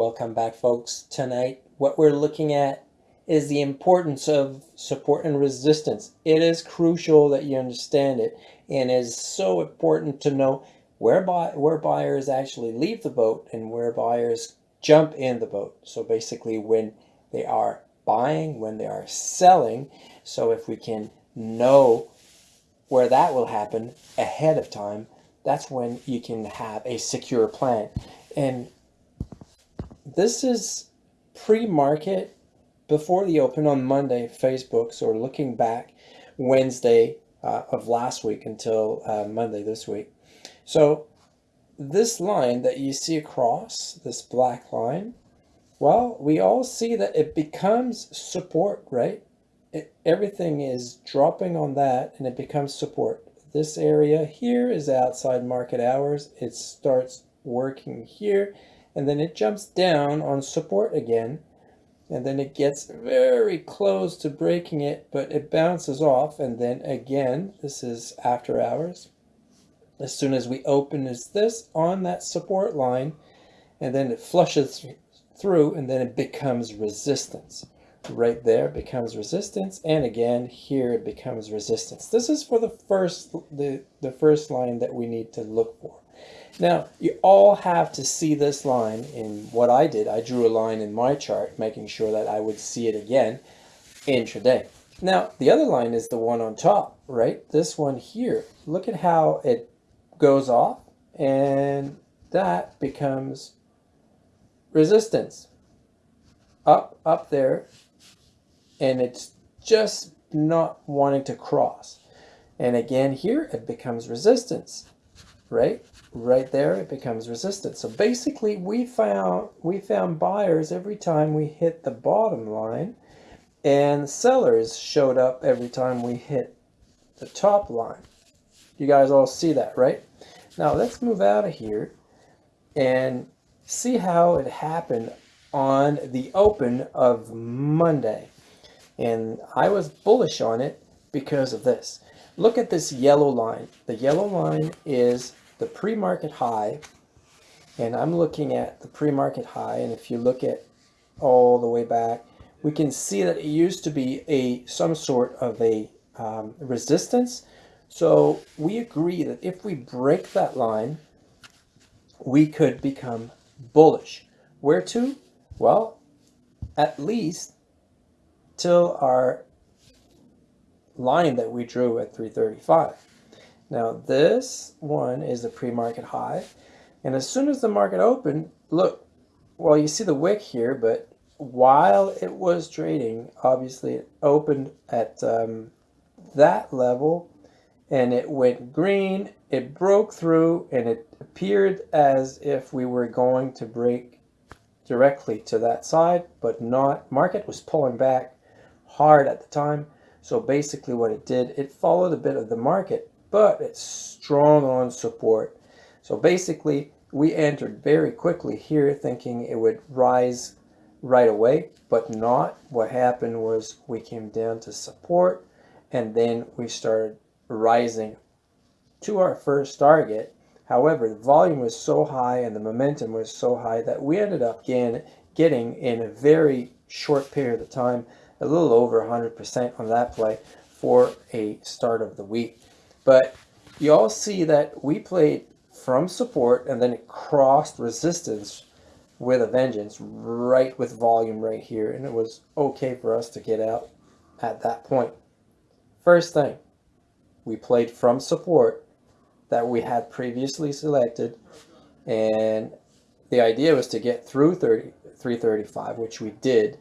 Welcome back folks. Tonight what we're looking at is the importance of support and resistance. It is crucial that you understand it and it is so important to know where, buy, where buyers actually leave the boat and where buyers jump in the boat. So basically when they are buying, when they are selling. So if we can know where that will happen ahead of time, that's when you can have a secure plan. And this is pre-market before the open on Monday, Facebook. So looking back Wednesday uh, of last week until uh, Monday this week. So this line that you see across, this black line, well, we all see that it becomes support, right? It, everything is dropping on that and it becomes support. This area here is outside market hours. It starts working here and then it jumps down on support again and then it gets very close to breaking it but it bounces off and then again this is after hours. As soon as we open is this on that support line and then it flushes through and then it becomes resistance. Right there becomes resistance and again here it becomes resistance. This is for the first the the first line that we need to look for now, you all have to see this line in what I did. I drew a line in my chart, making sure that I would see it again intraday. Now, the other line is the one on top, right? This one here. Look at how it goes off, and that becomes resistance. Up, up there, and it's just not wanting to cross. And again here, it becomes resistance, right? Right there it becomes resistant. So basically we found we found buyers every time we hit the bottom line and sellers showed up every time we hit the top line. You guys all see that right? Now let's move out of here and see how it happened on the open of Monday. And I was bullish on it because of this. Look at this yellow line. The yellow line is the pre-market high, and I'm looking at the pre-market high, and if you look at all the way back, we can see that it used to be a some sort of a um, resistance. So we agree that if we break that line, we could become bullish. Where to? Well, at least till our line that we drew at 335. Now this one is the pre-market high. And as soon as the market opened, look, well, you see the wick here, but while it was trading, obviously it opened at um, that level and it went green, it broke through and it appeared as if we were going to break directly to that side, but not. Market was pulling back hard at the time. So basically what it did, it followed a bit of the market but it's strong on support. So basically, we entered very quickly here thinking it would rise right away, but not. What happened was we came down to support and then we started rising to our first target. However, the volume was so high and the momentum was so high that we ended up again getting in a very short period of time, a little over 100% on that play for a start of the week. But you all see that we played from support and then it crossed resistance with a vengeance right with volume right here. And it was okay for us to get out at that point. First thing, we played from support that we had previously selected. And the idea was to get through 30, 335, which we did.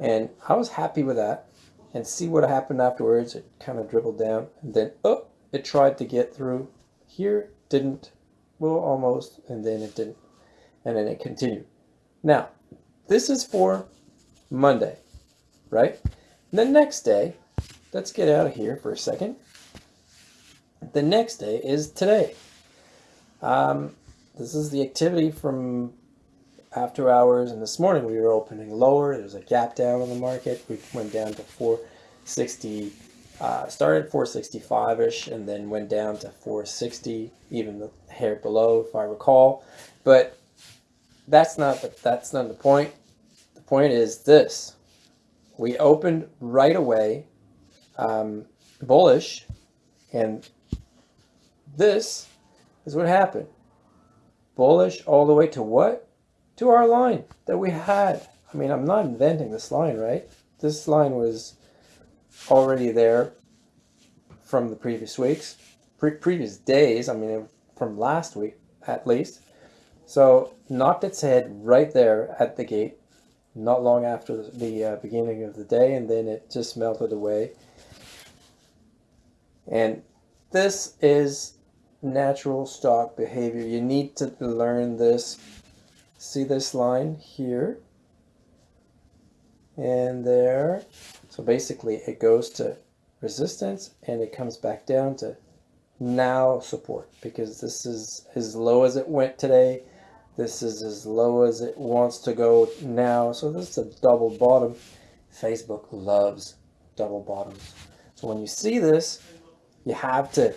And I was happy with that. And see what happened afterwards. It kind of dribbled down and then, oh, it tried to get through here, didn't, well, almost, and then it didn't. And then it continued. Now, this is for Monday, right? The next day, let's get out of here for a second. The next day is today. Um, this is the activity from after hours, and this morning we were opening lower. There's a gap down on the market. We went down to 460 uh, started 465-ish and then went down to 460, even the hair below, if I recall. But that's not the, that's not the point. The point is this. We opened right away um, bullish and this is what happened. Bullish all the way to what? To our line that we had. I mean, I'm not inventing this line, right? This line was already there from the previous weeks, pre previous days. I mean, from last week at least. So knocked its head right there at the gate, not long after the uh, beginning of the day, and then it just melted away. And this is natural stock behavior. You need to learn this. See this line here and there. So basically it goes to resistance and it comes back down to now support because this is as low as it went today. This is as low as it wants to go now. So this is a double bottom. Facebook loves double bottoms. So when you see this, you have to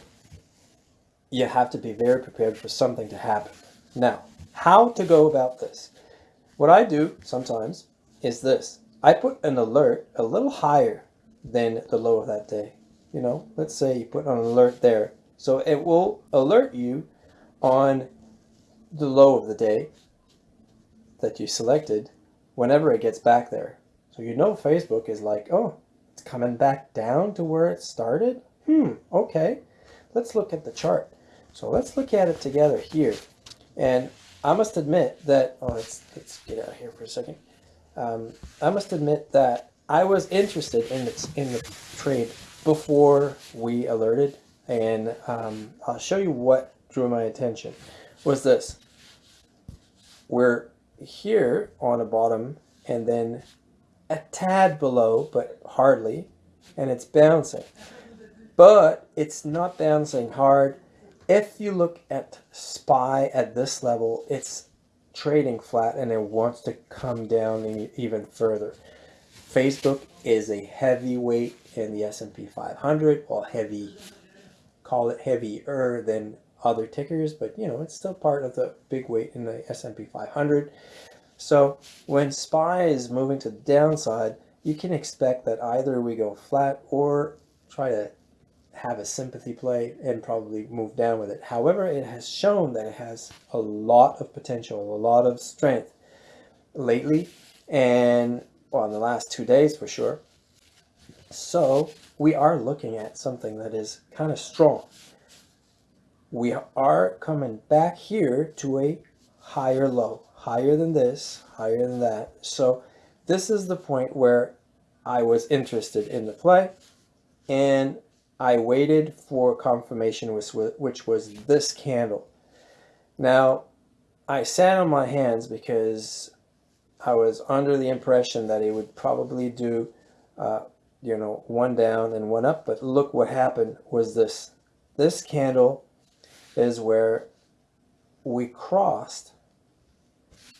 you have to be very prepared for something to happen. Now, how to go about this? What I do sometimes is this. I put an alert a little higher than the low of that day. You know, let's say you put an alert there. So it will alert you on the low of the day that you selected whenever it gets back there. So you know Facebook is like, oh, it's coming back down to where it started? Hmm, okay. Let's look at the chart. So let's look at it together here. And I must admit that, oh, let's, let's get out of here for a second. Um, I must admit that I was interested in the, in the trade before we alerted. And um, I'll show you what drew my attention was this. We're here on a bottom and then a tad below, but hardly, and it's bouncing. But it's not bouncing hard if you look at SPY at this level, it's trading flat and it wants to come down even further. Facebook is a heavyweight in the S&P 500, well heavy, call it heavier than other tickers, but you know, it's still part of the big weight in the S&P 500. So when SPY is moving to the downside, you can expect that either we go flat or try to have a sympathy play and probably move down with it. However, it has shown that it has a lot of potential, a lot of strength lately and in the last two days for sure. So we are looking at something that is kind of strong. We are coming back here to a higher low, higher than this, higher than that. So this is the point where I was interested in the play and I waited for confirmation, which was this candle. Now, I sat on my hands because I was under the impression that it would probably do, uh, you know, one down and one up. But look what happened was this. This candle is where we crossed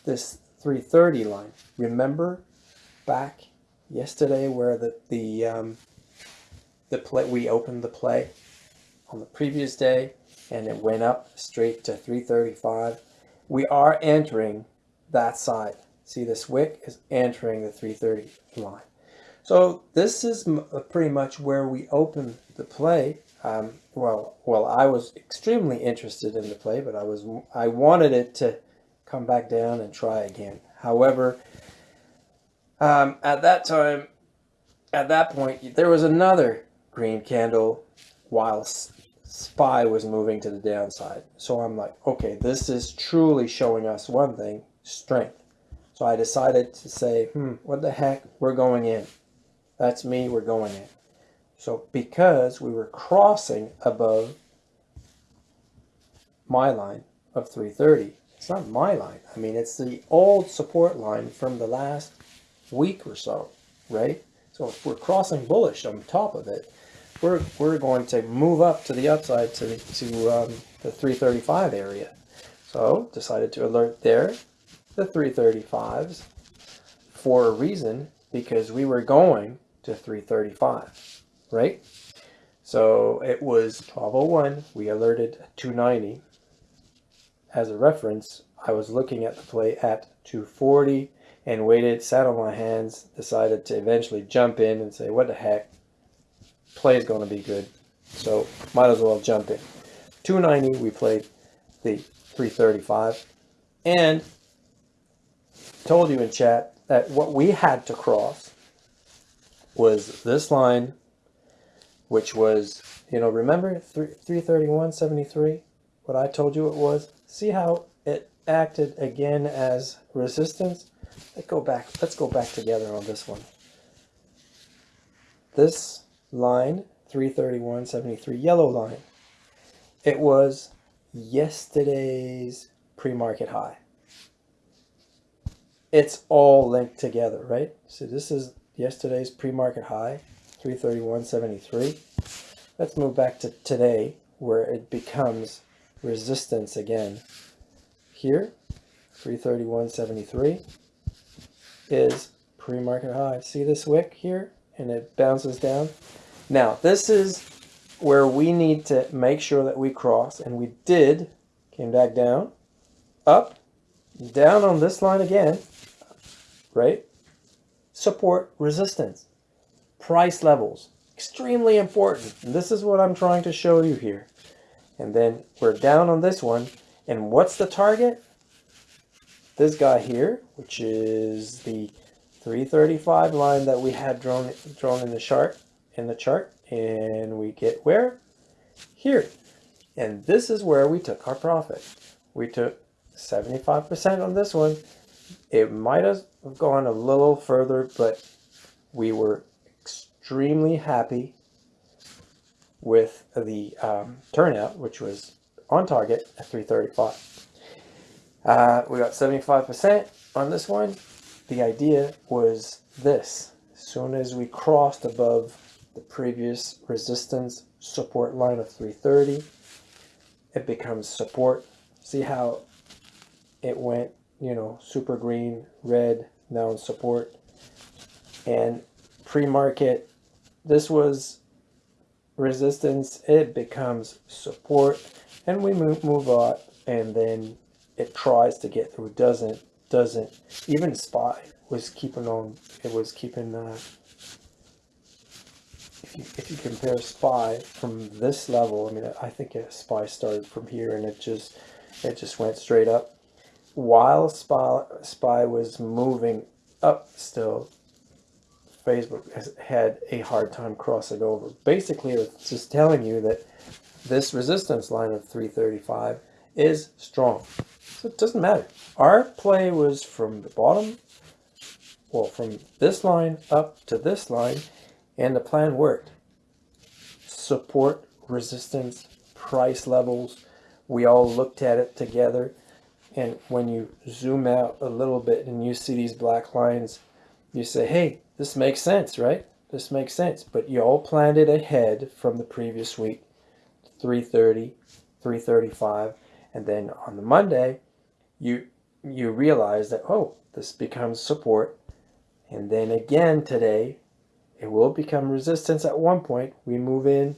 this 330 line. Remember back yesterday where the, the um, the play we opened the play on the previous day and it went up straight to 335 we are entering that side. See this wick is entering the 330 line. So this is uh, pretty much where we open the play. Um, well well I was extremely interested in the play but I was I wanted it to come back down and try again. However um, at that time at that point there was another green candle while SPY was moving to the downside. So I'm like, okay, this is truly showing us one thing, strength. So I decided to say, hmm, what the heck, we're going in. That's me, we're going in. So because we were crossing above my line of 330, it's not my line. I mean, it's the old support line from the last week or so, right? So if we're crossing bullish on top of it, we're, we're going to move up to the upside to, the, to um, the 335 area. So decided to alert there, the 335s, for a reason, because we were going to 335, right? So it was 1201, we alerted 290. As a reference, I was looking at the play at 240 and waited, sat on my hands, decided to eventually jump in and say, what the heck, play is going to be good. So might as well jump in. 290, we played the 335 and told you in chat that what we had to cross was this line, which was, you know, remember 331.73? What I told you it was? See how it acted again as resistance? Let's go back. Let's go back together on this one. This line, 331.73, yellow line, it was yesterday's pre-market high. It's all linked together, right? So this is yesterday's pre-market high, 331.73. Let's move back to today where it becomes resistance again. Here, 331.73 is pre-market high. See this wick here? And it bounces down. Now, this is where we need to make sure that we cross, and we did, came back down, up, down on this line again, right? Support, resistance, price levels, extremely important. And this is what I'm trying to show you here. And then we're down on this one. And what's the target? This guy here, which is the 335 line that we had drawn drawn in the chart in the chart and we get where? Here. And this is where we took our profit. We took 75% on this one. It might have gone a little further but we were extremely happy with the um, turnout which was on target at 335 uh, we got 75% on this one. The idea was this. As soon as we crossed above the previous resistance support line of 330 it becomes support. See how it went you know super green red now in support. And pre-market this was resistance. It becomes support. And we move move on and then it tries to get through. Doesn't doesn't. Even spy was keeping on. It was keeping uh, if you, if you compare SPY from this level, I mean, I think SPY started from here and it just, it just went straight up. While SPY, SPY was moving up still, Facebook has had a hard time crossing over. Basically, it's just telling you that this resistance line of 335 is strong. So it doesn't matter. Our play was from the bottom, well, from this line up to this line, and the plan worked. Support, resistance, price levels, we all looked at it together. And when you zoom out a little bit and you see these black lines, you say, hey, this makes sense, right? This makes sense. But you all planned it ahead from the previous week, 330, 335. And then on the Monday, you you realize that, oh, this becomes support. And then again today, it will become resistance at one point. We move in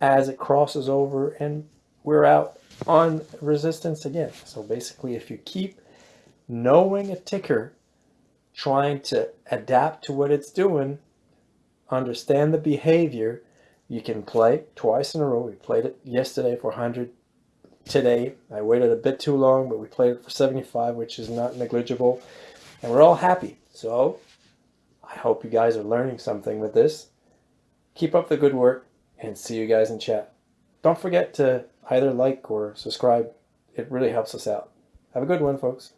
as it crosses over and we're out on resistance again. So basically, if you keep knowing a ticker, trying to adapt to what it's doing, understand the behavior, you can play twice in a row. We played it yesterday for 100. Today, I waited a bit too long, but we played it for 75, which is not negligible. And we're all happy. So I hope you guys are learning something with this. Keep up the good work and see you guys in chat. Don't forget to either like or subscribe. It really helps us out. Have a good one, folks.